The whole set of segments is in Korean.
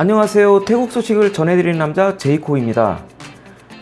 안녕하세요. 태국 소식을 전해드리는 남자 제이코입니다.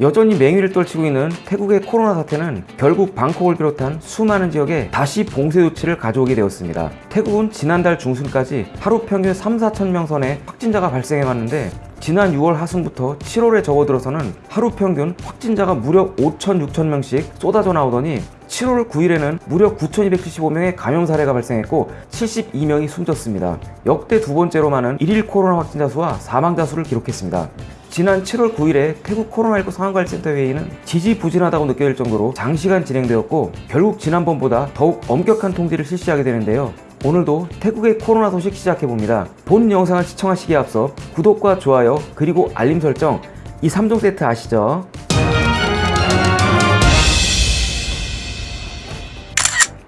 여전히 맹위를 떨치고 있는 태국의 코로나 사태는 결국 방콕을 비롯한 수많은 지역에 다시 봉쇄 조치를 가져오게 되었습니다. 태국은 지난달 중순까지 하루 평균 3, 4천 명 선의 확진자가 발생해 왔는데 지난 6월 하순부터 7월에 접어들어서는 하루 평균 확진자가 무려 5천, 6천 명씩 쏟아져 나오더니 7월 9일에는 무려 9,275명의 감염 사례가 발생했고 72명이 숨졌습니다. 역대 두 번째로 많은 1일 코로나 확진자 수와 사망자 수를 기록했습니다. 지난 7월 9일에 태국 코로나19 상황관리센터 회의는 지지부진하다고 느껴질 정도로 장시간 진행되었고 결국 지난번보다 더욱 엄격한 통제를 실시하게 되는데요. 오늘도 태국의 코로나 소식 시작해봅니다. 본 영상을 시청하시기에 앞서 구독과 좋아요 그리고 알림 설정 이 3종 세트 아시죠?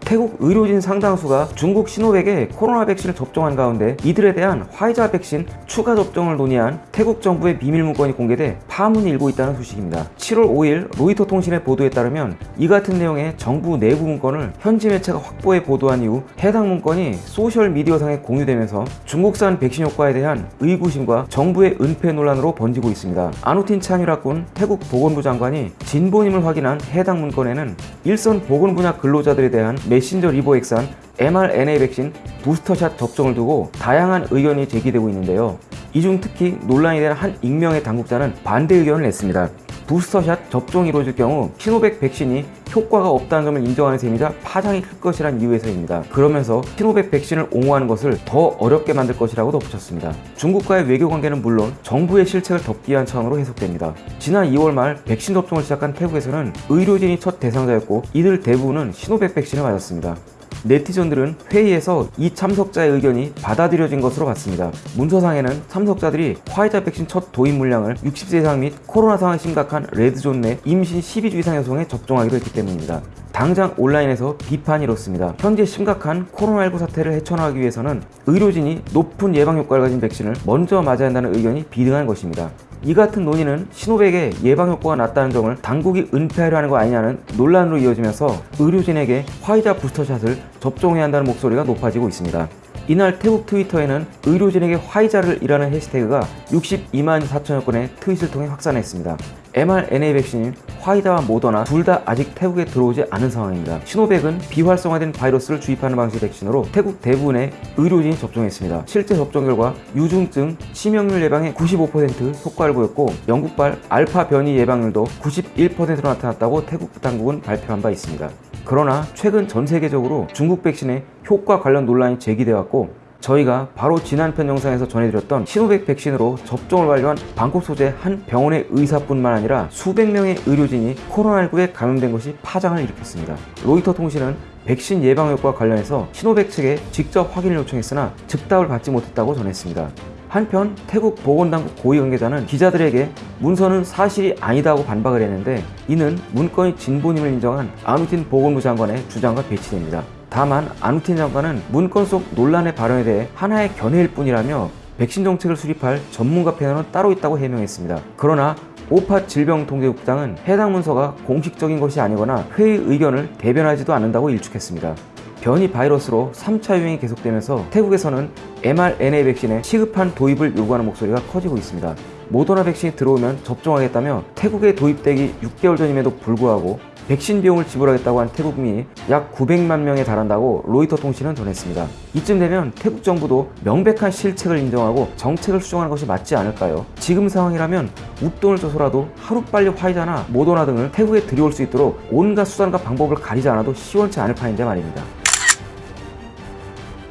태국 의료진 상당수가 중국 시노백의 코로나 백신을 접종한 가운데 이들에 대한 화이자 백신 추가 접종을 논의한 태국 정부의 비밀 문건이 공개돼 파문이 일고 있다는 소식입니다. 7월 5일 로이터 통신의 보도에 따르면 이 같은 내용의 정부 내부 문건을 현지 매체가 확보해 보도한 이후 해당 문건이 소셜 미디어상에 공유되면서 중국산 백신 효과에 대한 의구심과 정부의 은폐 논란으로 번지고 있습니다. 아누틴 찬유라군 태국 보건부 장관이 진본임을 확인한 해당 문건에는 일선 보건 분야 근로자들에 대한 메신저 리보액산 mRNA 백신 부스터샷 접종을 두고 다양한 의견이 제기되고 있는데요. 이 중 특히 논란이 된한 익명의 당국자는 반대 의견을 냈습니다. 부스터샷 접종이 이루어질 경우 시노백 백신이 효과가 없다는 점을 인정하는 셈이자 파장이 클 것이란 이유에서입니다. 그러면서 시노백 백신을 옹호하는 것을 더 어렵게 만들 것이라고 덧붙였습니다. 중국과의 외교 관계는 물론 정부의 실책을 덮기 위한 차원으로 해석됩니다. 지난 2월 말 백신 접종을 시작한 태국에서는 의료진이 첫 대상자였고 이들 대부분은 시노백 백신을 맞았습니다. 네티즌들은 회의에서 이 참석자의 의견이 받아들여진 것으로 봤습니다. 문서상에는 참석자들이 화이자 백신 첫 도입 물량을 60세 이상 및 코로나 상황이 심각한 red zone 내 임신 12주 이상 여성에 접종하기로 했기 때문입니다. 당장 온라인에서 비판이 이렇습니다. 현재 심각한 코로나19 사태를 헤쳐나가기 위해서는 의료진이 높은 예방 효과를 가진 백신을 먼저 맞아야 한다는 의견이 비등한 것입니다. 이 같은 논의는 시노백의 예방 효과가 낮다는 점을 당국이 은폐하려 하는 거 아니냐는 논란으로 이어지면서 의료진에게 화이자 부스터샷을 접종해야 한다는 목소리가 높아지고 있습니다. 이날 태국 트위터에는 의료진에게 화이자를 이라는 해시태그가 62만 4천여 건의 트윗을 통해 확산했습니다. mRNA 백신인 화이자와 모더나 둘 다 아직 태국에 들어오지 않은 상황입니다. 시노백은 비활성화된 바이러스를 주입하는 방식의 백신으로 태국 대부분의 의료진이 접종했습니다. 실제 접종 결과 유중증, 치명률 예방에 95% 효과를 보였고 영국발 알파 변이 예방률도 91%로 나타났다고 태국 당국은 발표한 바 있습니다. 그러나 최근 전 세계적으로 중국 백신의 효과 관련 논란이 제기되어 왔고 저희가 바로 지난 편 영상에서 전해드렸던 시노백 백신으로 접종을 완료한 방콕 소재 한 병원의 의사뿐만 아니라 수백 명의 의료진이 코로나19에 감염된 것이 파장을 일으켰습니다. 로이터 통신은 백신 예방 효과 관련해서 시노백 측에 직접 확인을 요청했으나 즉답을 받지 못했다고 전했습니다. 한편 태국 보건당국 고위 관계자는 기자들에게 문서는 사실이 아니다고 반박을 했는데 이는 문건이 진본임을 인정한 아누틴 보건부 장관의 주장과 배치됩니다. 다만 아누틴 장관은 문건 속 논란의 발언에 대해 하나의 견해일 뿐이라며 백신 정책을 수립할 전문가 패널은 따로 있다고 해명했습니다. 그러나 오파 질병통제국장은 해당 문서가 공식적인 것이 아니거나 회의 의견을 대변하지도 않는다고 일축했습니다. 변이 바이러스로 3차 유행이 계속되면서 태국에서는 mRNA 백신의 시급한 도입을 요구하는 목소리가 커지고 있습니다. 모더나 백신이 들어오면 접종하겠다며 태국에 도입되기 6개월 전임에도 불구하고 백신 비용을 지불하겠다고 한 태국민이 약 900만 명에 달한다고 로이터 통신은 전했습니다. 이쯤 되면 태국 정부도 명백한 실책을 인정하고 정책을 수정하는 것이 맞지 않을까요? 지금 상황이라면 웃돈을 줘서라도 하루빨리 화이자나 모더나 등을 태국에 들여올 수 있도록 온갖 수단과 방법을 가리지 않아도 시원치 않을 판인데 말입니다.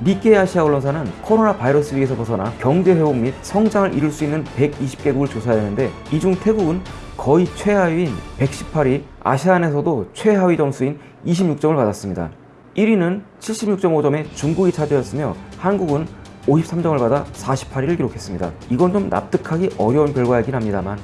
니케 아시아 언론사는 코로나 바이러스 위에서 벗어나 경제 회복 및 성장을 이룰 수 있는 120개국을 조사했는데 이 중 태국은 거의 최하위인 118위, 아시안에서도 최하위 점수인 26점을 받았습니다. 1위는 76.5점의 중국이 차지했으며 한국은 53점을 받아 48위를 기록했습니다. 이건 좀 납득하기 어려운 결과이긴 합니다만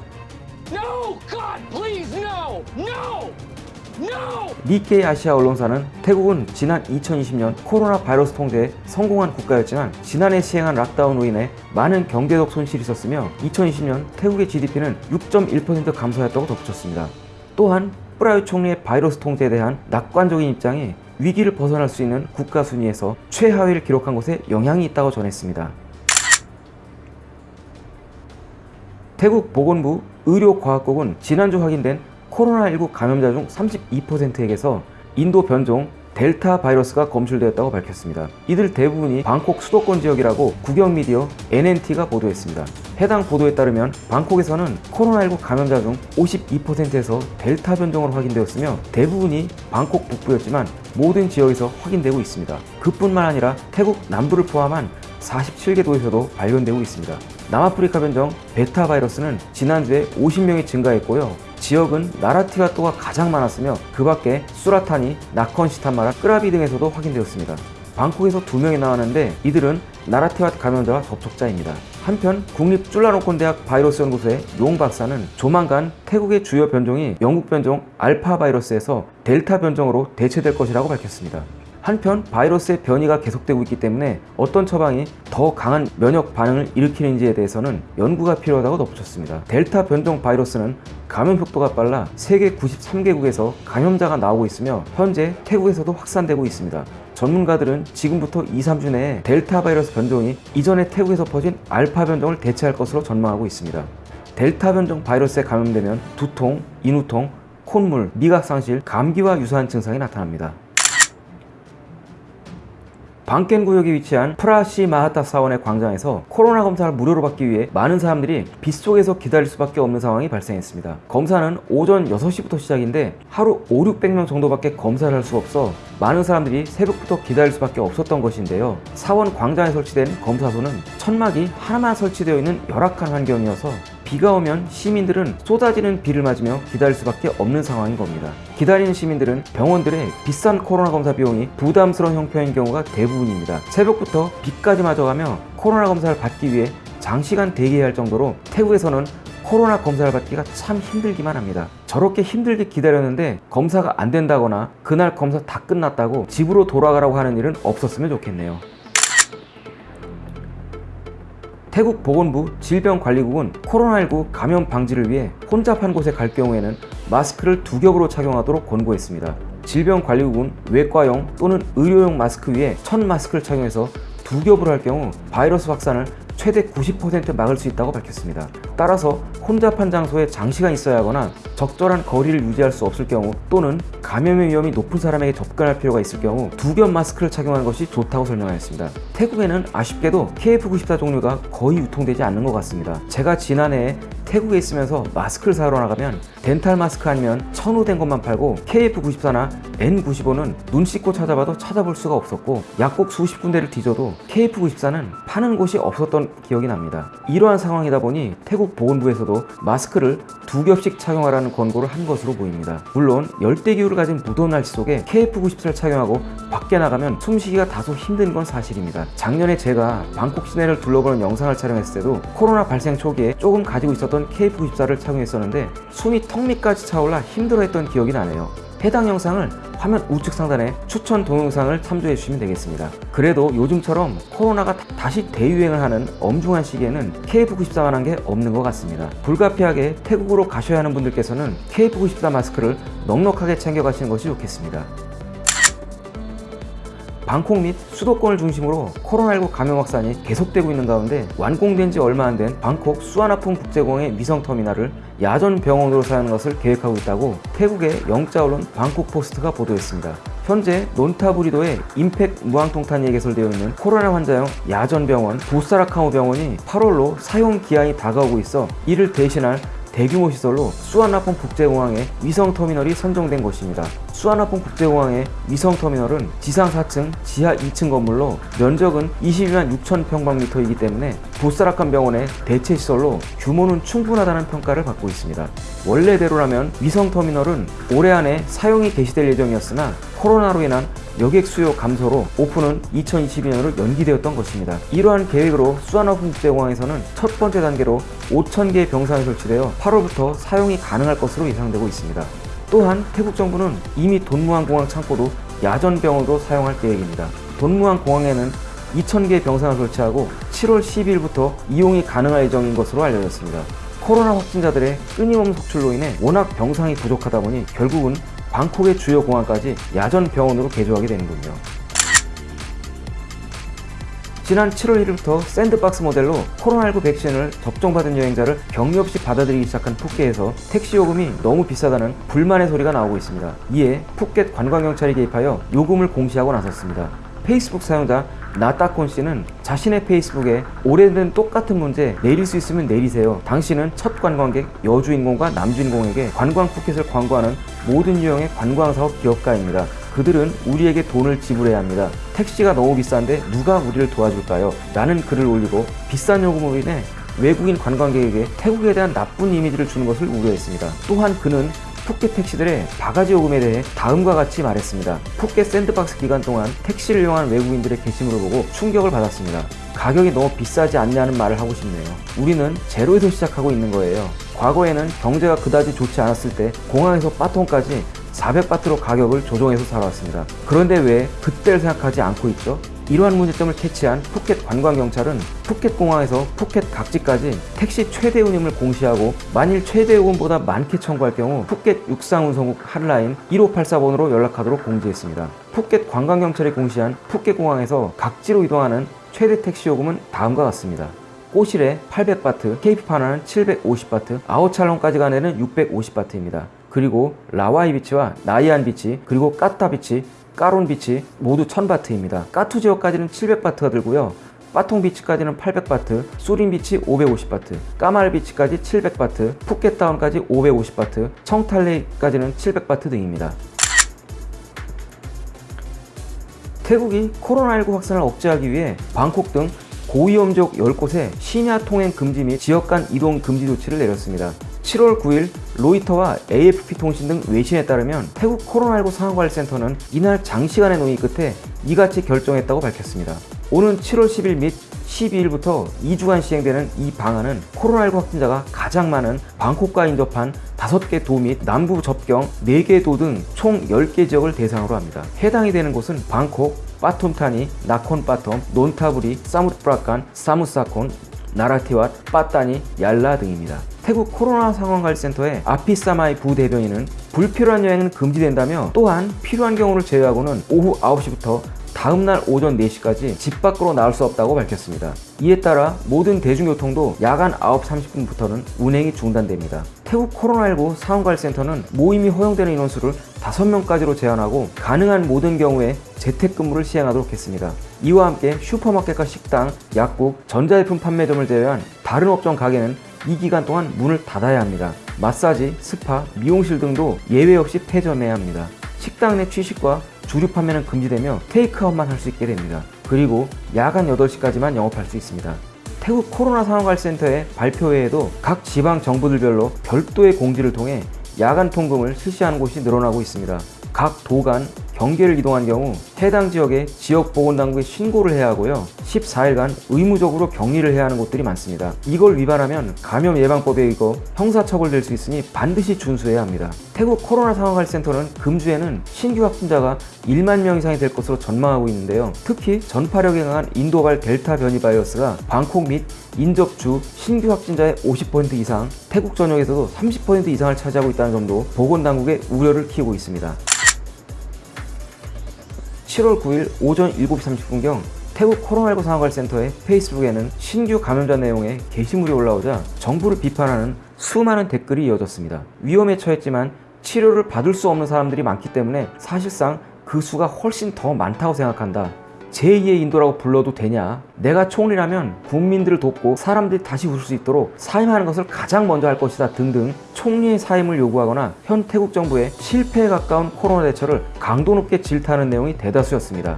니케이 아시아 언론사는 태국은 지난 2020년 코로나 바이러스 통제에 성공한 국가였지만 지난해 시행한 락다운으로 인해 많은 경제적 손실이 있었으며 2020년 태국의 GDP는 6.1% 감소했다고 덧붙였습니다. 또한 프라유 총리의 바이러스 통제에 대한 낙관적인 입장이 위기를 벗어날 수 있는 국가 순위에서 최하위를 기록한 것에 영향이 있다고 전했습니다. 태국 보건부 의료과학국은 지난주 확인된 코로나19 감염자 중 32%에게서 인도 변종 델타 바이러스가 검출되었다고 밝혔습니다. 이들 대부분이 방콕 수도권 지역이라고 국영 미디어 NNT가 보도했습니다. 해당 보도에 따르면 방콕에서는 코로나19 감염자 중 52%에서 델타 변종으로 확인되었으며 대부분이 방콕 북부였지만 모든 지역에서 확인되고 있습니다. 그뿐만 아니라 태국 남부를 포함한 47개 도에서도 발견되고 있습니다. 남아프리카 변종 베타 바이러스는 지난주에 50명이 증가했고요. 지역은 나라티와또가 가장 많았으며 그 밖에 수라타니, 나컨시탄마라, 끄라비 등에서도 확인되었습니다. 방콕에서 2명이 나왔는데 이들은 나라티와 감염자와 접촉자입니다. 한편 국립 쫄라노콘대학 바이러스 연구소의 용 박사는 조만간 태국의 주요 변종이 영국 변종 알파 바이러스에서 델타 변종으로 대체될 것이라고 밝혔습니다. 한편 바이러스의 변이가 계속되고 있기 때문에 어떤 처방이 더 강한 면역 반응을 일으키는지에 대해서는 연구가 필요하다고 덧붙였습니다. 델타 변종 바이러스는 감염 속도가 빨라 세계 93개국에서 감염자가 나오고 있으며 현재 태국에서도 확산되고 있습니다. 전문가들은 지금부터 2, 3주 내에 델타 바이러스 변종이 이전에 태국에서 퍼진 알파 변종을 대체할 것으로 전망하고 있습니다. 델타 변종 바이러스에 감염되면 두통, 인후통, 콧물, 미각 상실, 감기와 유사한 증상이 나타납니다. 방켄 구역에 위치한 프라시 마하타 사원의 광장에서 코로나 검사를 무료로 받기 위해 많은 사람들이 빗속에서 기다릴 수밖에 없는 상황이 발생했습니다. 검사는 오전 6시부터 시작인데 하루 5, 600명 정도밖에 검사를 할 수 없어 많은 사람들이 새벽부터 기다릴 수밖에 없었던 것인데요. 사원 광장에 설치된 검사소는 천막이 하나만 설치되어 있는 열악한 환경이어서 비가 오면 시민들은 쏟아지는 비를 맞으며 기다릴 수밖에 없는 상황인 겁니다. 기다리는 시민들은 병원들의 비싼 코로나 검사 비용이 부담스러운 형편인 경우가 대부분입니다. 새벽부터 비까지 맞아가며 코로나 검사를 받기 위해 장시간 대기해야 할 정도로 태국에서는 코로나 검사를 받기가 참 힘들기만 합니다. 저렇게 힘들게 기다렸는데 검사가 안 된다거나 그날 검사 다 끝났다고 집으로 돌아가라고 하는 일은 없었으면 좋겠네요. 태국 보건부 질병관리국은 코로나19 감염 방지를 위해 혼잡한 곳에 갈 경우에는 마스크를 두 겹으로 착용하도록 권고했습니다. 질병관리국은 외과용 또는 의료용 마스크 위에 천 마스크를 착용해서 두 겹으로 할 경우 바이러스 확산을 최대 90% 막을 수 있다고 밝혔습니다. 따라서 혼잡한 장소에 장시간 있어야 하거나 적절한 거리를 유지할 수 없을 경우 또는 감염의 위험이 높은 사람에게 접근할 필요가 있을 경우 두 겹 마스크를 착용하는 것이 좋다고 설명하였습니다. 태국에는 아쉽게도 KF94 종류가 거의 유통되지 않는 것 같습니다. 제가 지난해 태국에 있으면서 마스크를 사러 나가면 덴탈 마스크 아니면 천호된 것만 팔고 KF94나 N95는 눈 씻고 찾아봐도 찾아볼 수가 없었고 약국 수십 군데를 뒤져도 KF94는 파는 곳이 없었던 기억이 납니다. 이러한 상황이다 보니 태국 보건부에서도 마스크를 두 겹씩 착용하라는 권고를 한 것으로 보입니다. 물론 열대 기후를 가진 무더운 날씨 속에 KF94를 착용하고 밖에 나가면 숨쉬기가 다소 힘든 건 사실입니다. 작년에 제가 방콕 시내를 둘러보는 영상을 촬영했을 때도 코로나 발생 초기에 조금 가지고 있었던 KF94를 착용했었는데 숨이 턱 밑까지 차올라 힘들어했던 기억이 나네요. 해당 영상을 화면 우측 상단에 추천 동영상을 참조해 주시면 되겠습니다. 그래도 요즘처럼 코로나가 다- 다시 대유행을 하는 엄중한 시기에는 KF94만한 게 없는 것 같습니다. 불가피하게 태국으로 가셔야 하는 분들께서는 KF94 마스크를 넉넉하게 챙겨 가시는 것이 좋겠습니다. 방콕 및 수도권을 중심으로 코로나19 감염 확산이 계속되고 있는 가운데 완공된 지 얼마 안 된 방콕 수아나풍 국제공항의 위성 터미널을 야전 병원으로 사용하는 것을 계획하고 있다고 태국의 영자 언론 방콕 포스트가 보도했습니다. 현재 논타부리도의 임팩 무항통탄이 개설되어 있는 코로나 환자용 야전 병원 보사라카우 병원이 8월로 사용 기한이 다가오고 있어 이를 대신할 대규모 시설로 수아나폰 국제공항의 위성 터미널이 선정된 곳입니다. 수아나폰 국제공항의 위성 터미널은 지상 4층, 지하 2층 건물로 면적은 22만 6천 평방미터이기 때문에 보사라칸 병원의 대체 시설로 규모는 충분하다는 평가를 받고 있습니다. 원래대로라면 위성 터미널은 올해 안에 사용이 개시될 예정이었으나 코로나로 인한 여객 수요 감소로 오픈은 2022년으로 연기되었던 것입니다. 이러한 계획으로 수아나폰 국제공항에서는 첫 번째 단계로 5,000개의 병상이 설치되어 8월부터 사용이 가능할 것으로 예상되고 있습니다. 또한 태국 정부는 이미 돈무안 공항 창고도 야전 병원으로 사용할 계획입니다. 돈무안 공항에는 2,000개의 병상을 설치하고 7월 12일부터 이용이 가능할 예정인 것으로 알려졌습니다. 코로나 확진자들의 끊임없는 속출로 인해 워낙 병상이 부족하다 보니 결국은 방콕의 주요 공항까지 야전 병원으로 개조하게 되는군요. 지난 7월 1일부터 샌드박스 모델로 코로나19 백신을 접종받은 여행자를 격리 없이 받아들이기 시작한 푸켓에서 택시 요금이 너무 비싸다는 불만의 소리가 나오고 있습니다. 이에 푸켓 관광경찰이 개입하여 요금을 공시하고 나섰습니다. 페이스북 사용자 나따콘 씨는 자신의 페이스북에 오래된 똑같은 문제 내릴 수 있으면 내리세요. 당신은 첫 관광객 여주인공과 남주인공에게 관광 푸켓을 광고하는 모든 유형의 관광사업 기업가입니다. 그들은 우리에게 돈을 지불해야 합니다. 택시가 너무 비싼데 누가 우리를 도와줄까요? 라는 글을 올리고 비싼 요금으로 인해 외국인 관광객에게 태국에 대한 나쁜 이미지를 주는 것을 우려했습니다. 또한 그는 푸켓 택시들의 바가지 요금에 대해 다음과 같이 말했습니다. 푸켓 샌드박스 기간 동안 택시를 이용한 외국인들의 게시물을 보고 충격을 받았습니다. 가격이 너무 비싸지 않냐는 말을 하고 싶네요. 우리는 제로에서 시작하고 있는 거예요. 과거에는 경제가 그다지 좋지 않았을 때 공항에서 빠통까지 400바트로 가격을 조정해서 살아왔습니다. 그런데 왜 그때를 생각하지 않고 있죠? 이러한 문제점을 캐치한 푸켓 관광경찰은 푸켓 공항에서 푸켓 각지까지 택시 최대 운임을 공시하고 만일 최대 요금보다 많게 청구할 경우 푸켓 육상운송국 핫라인 1584번으로 연락하도록 공지했습니다. 푸켓 관광경찰이 공시한 푸켓 공항에서 각지로 이동하는 최대 택시 요금은 다음과 같습니다. 꼬실에 800바트, 케이프파나는 750바트, 아오찰론까지 가내는 650바트입니다. 그리고 라와이 비치와 나이안 비치, 그리고 까타 비치, 까론 비치 모두 1000바트입니다. 까투 지역까지는 700바트가 들고요. 빠통 비치까지는 800바트, 수린 비치 550바트, 까말 비치까지 700바트, 푸켓 다운까지 550바트, 청탈레이까지는 700바트 등입니다. 태국이 코로나19 확산을 억제하기 위해 방콕 등 고위험 지역 10곳에 시냐 통행 금지 및 지역 간 이동 금지 조치를 내렸습니다. 7월 9일 로이터와 AFP 통신 등 외신에 따르면 태국 코로나19 상황관리센터는 이날 장시간의 논의 끝에 이같이 결정했다고 밝혔습니다. 오는 7월 10일 및 12일부터 2주간 시행되는 이 방안은 코로나19 확진자가 가장 많은 방콕과 인접한 5개 도 및 남부 접경 4개 도 등 총 10개 지역을 대상으로 합니다. 해당이 되는 곳은 방콕, 빠툼타니, 나콘빠톰, 논타부리, 사무프라칸, 사무사콘, 나라티왓, 빠따니, 얄라 등입니다. 태국 코로나 상황관리센터의 아피사마이 부대변인은 불필요한 여행은 금지된다며 또한 필요한 경우를 제외하고는 오후 9시부터 다음날 오전 4시까지 집 밖으로 나올 수 없다고 밝혔습니다. 이에 따라 모든 대중교통도 야간 9시 30분부터는 운행이 중단됩니다. 태국 코로나19 상황관리센터는 모임이 허용되는 인원수를 5명까지로 제한하고 가능한 모든 경우에 재택근무를 시행하도록 했습니다. 이와 함께 슈퍼마켓과 식당, 약국, 전자제품 판매점을 제외한 다른 업종 가게는 이 기간 동안 문을 닫아야 합니다. 마사지, 스파, 미용실 등도 예외 없이 폐점해야 합니다. 식당 내 취식과 주류 판매는 금지되며 테이크아웃만 할 수 있게 됩니다. 그리고 야간 8시까지만 영업할 수 있습니다. 태국 코로나 상황관리센터의 발표회에도 각 지방 정부들별로 별도의 공지를 통해 야간 통금을 실시하는 곳이 늘어나고 있습니다. 각 도간 경계를 이동한 경우 해당 지역에 지역보건당국에 신고를 해야 하고요. 14일간 의무적으로 격리를 해야 하는 곳들이 많습니다. 이걸 위반하면 감염 예방법에 의거 형사처벌될 수 있으니 반드시 준수해야 합니다. 태국 코로나 상황관리센터는 금주에는 신규 확진자가 1만 명 이상이 될 것으로 전망하고 있는데요. 특히 전파력이 강한 인도발 델타 변이 바이러스가 방콕 및 인접주 신규 확진자의 50% 이상, 태국 전역에서도 30% 이상을 차지하고 있다는 점도 보건당국의 우려를 키우고 있습니다. 7월 9일 오전 7시 30분경 태국 코로나19 상황관리센터의 페이스북에는 신규 감염자 내용의 게시물이 올라오자 정부를 비판하는 수많은 댓글이 이어졌습니다. 위험에 처했지만 치료를 받을 수 없는 사람들이 많기 때문에 사실상 그 수가 훨씬 더 많다고 생각한다. 제2의 인도라고 불러도 되냐? 내가 총리라면 국민들을 돕고 사람들이 다시 웃을 수 있도록 사임하는 것을 가장 먼저 할 것이다 등등 총리의 사임을 요구하거나 현 태국 정부의 실패에 가까운 코로나 대처를 강도 높게 질타하는 내용이 대다수였습니다.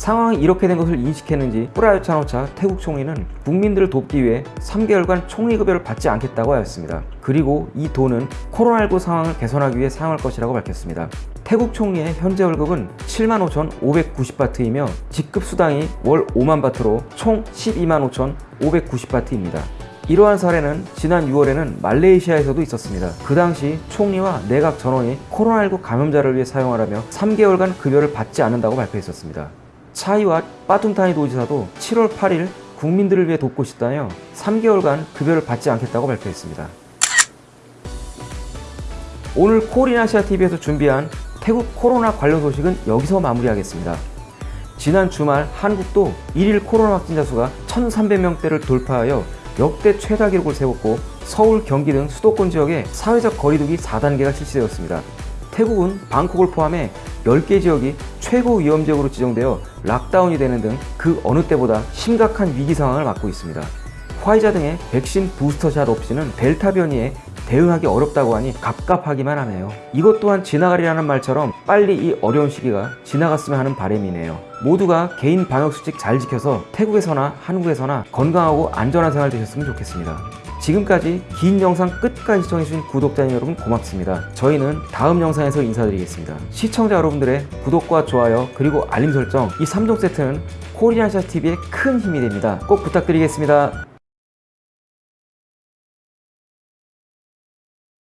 상황이 이렇게 된 것을 인식했는지 프라유차노차 태국 총리는 국민들을 돕기 위해 3개월간 총리급여를 받지 않겠다고 하였습니다. 그리고 이 돈은 코로나19 상황을 개선하기 위해 사용할 것이라고 밝혔습니다. 태국 총리의 현재 월급은 75,590바트이며 직급 수당이 월 5만 바트로 총 125,590바트입니다. 이러한 사례는 지난 6월에는 말레이시아에서도 있었습니다. 그 당시 총리와 내각 전원이 코로나19 감염자를 위해 사용하라며 3개월간 급여를 받지 않는다고 발표했었습니다. 차이와 빠툰타니 도지사도 7월 8일 국민들을 위해 돕고 싶다며 3개월간 급여를 받지 않겠다고 발표했습니다. 오늘 코리나시아 TV에서 준비한 태국 코로나 관련 소식은 여기서 마무리하겠습니다. 지난 주말 한국도 1일 코로나 확진자 수가 1,300명대를 돌파하여 역대 최다 기록을 세웠고 서울, 경기 등 수도권 지역에 사회적 거리두기 4단계가 실시되었습니다. 태국은 방콕을 포함해 10개 지역이 최고 위험 지역으로 지정되어 락다운이 되는 등 그 어느 때보다 심각한 위기 상황을 맞고 있습니다. 화이자 등의 백신 부스터샷 없이는 델타 변이에 대응하기 어렵다고 하니 갑갑하기만 하네요. 이것 또한 지나가리라는 말처럼 빨리 이 어려운 시기가 지나갔으면 하는 바람이네요. 모두가 개인 방역 수칙 잘 지켜서 태국에서나 한국에서나 건강하고 안전한 생활 되셨으면 좋겠습니다. 지금까지 긴 영상 끝까지 시청해주신 구독자님 여러분 고맙습니다. 저희는 다음 영상에서 인사드리겠습니다. 시청자 여러분들의 구독과 좋아요 그리고 알림 설정 이 3종 세트는 코리안샤 TV의 큰 힘이 됩니다. 꼭 부탁드리겠습니다.